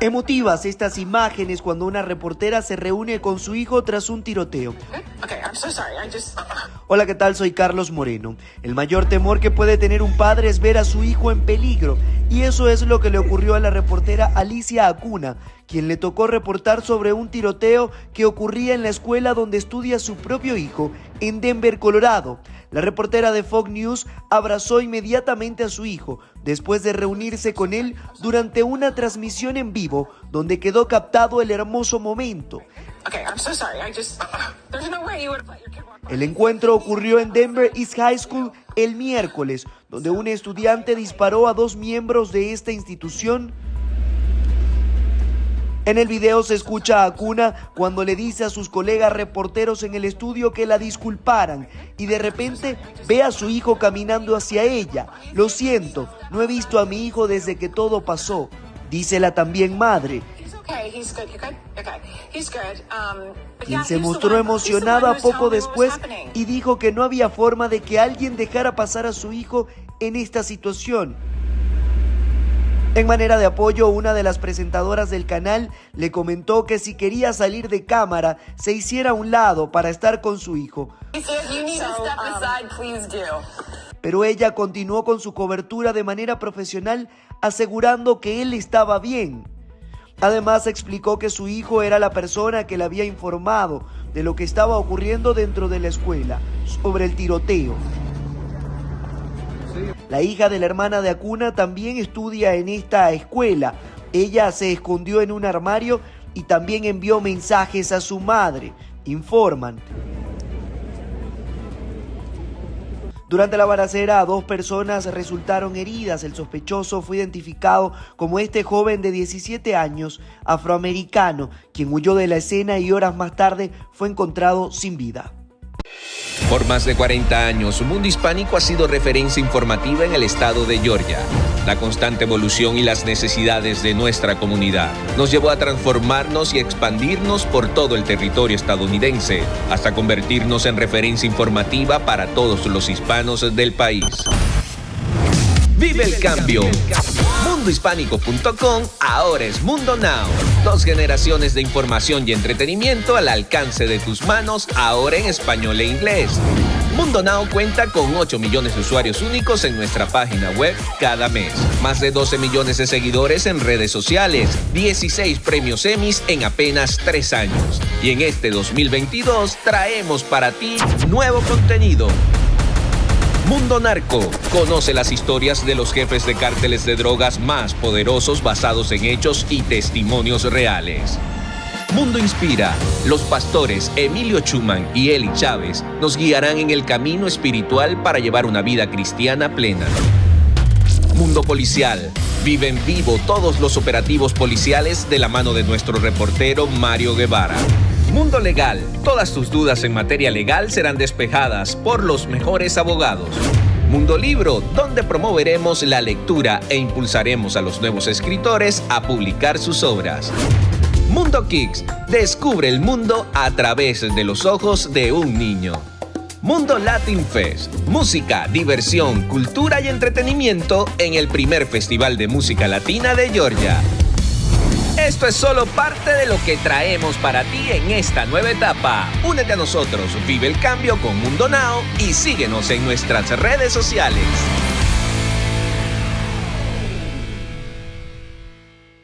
Emotivas estas imágenes cuando una reportera se reúne con su hijo tras un tiroteo. Hola, ¿qué tal? Soy Carlos Moreno. El mayor temor que puede tener un padre es ver a su hijo en peligro. Y eso es lo que le ocurrió a la reportera Alicia Acuna, quien le tocó reportar sobre un tiroteo que ocurría en la escuela donde estudia su propio hijo, en Denver, Colorado. La reportera de Fox News abrazó inmediatamente a su hijo después de reunirse con él durante una transmisión en vivo donde quedó captado el hermoso momento. El encuentro ocurrió en Denver East High School el miércoles, donde un estudiante disparó a dos miembros de esta institución en el video se escucha a Cuna cuando le dice a sus colegas reporteros en el estudio que la disculparan y de repente ve a su hijo caminando hacia ella. Lo siento, no he visto a mi hijo desde que todo pasó, dice la también madre. Quien se mostró emocionada poco después y dijo que no había forma de que alguien dejara pasar a su hijo en esta situación. En manera de apoyo, una de las presentadoras del canal le comentó que si quería salir de cámara, se hiciera a un lado para estar con su hijo. Pero ella continuó con su cobertura de manera profesional, asegurando que él estaba bien. Además explicó que su hijo era la persona que le había informado de lo que estaba ocurriendo dentro de la escuela, sobre el tiroteo. La hija de la hermana de Acuna también estudia en esta escuela. Ella se escondió en un armario y también envió mensajes a su madre, informan. Durante la balacera, dos personas resultaron heridas. El sospechoso fue identificado como este joven de 17 años, afroamericano, quien huyó de la escena y horas más tarde fue encontrado sin vida. Por más de 40 años, Mundo Hispánico ha sido referencia informativa en el estado de Georgia. La constante evolución y las necesidades de nuestra comunidad nos llevó a transformarnos y expandirnos por todo el territorio estadounidense, hasta convertirnos en referencia informativa para todos los hispanos del país. Vive el cambio. Mundohispánico.com ahora es Mundo Now. Dos generaciones de información y entretenimiento al alcance de tus manos, ahora en español e inglés. Mundo Now cuenta con 8 millones de usuarios únicos en nuestra página web cada mes. Más de 12 millones de seguidores en redes sociales. 16 premios Emmys en apenas 3 años. Y en este 2022 traemos para ti nuevo contenido Mundo Narco. Conoce las historias de los jefes de cárteles de drogas más poderosos basados en hechos y testimonios reales. Mundo Inspira. Los pastores Emilio Chuman y Eli Chávez nos guiarán en el camino espiritual para llevar una vida cristiana plena. Mundo Policial. Vive en vivo todos los operativos policiales de la mano de nuestro reportero Mario Guevara. Mundo Legal. Todas tus dudas en materia legal serán despejadas por los mejores abogados. Mundo Libro, donde promoveremos la lectura e impulsaremos a los nuevos escritores a publicar sus obras. Mundo Kicks, descubre el mundo a través de los ojos de un niño. Mundo Latin Fest, música, diversión, cultura y entretenimiento en el primer Festival de Música Latina de Georgia. Esto es solo parte de lo que traemos para ti en esta nueva etapa. Únete a nosotros, vive el cambio con Mundo Now y síguenos en nuestras redes sociales.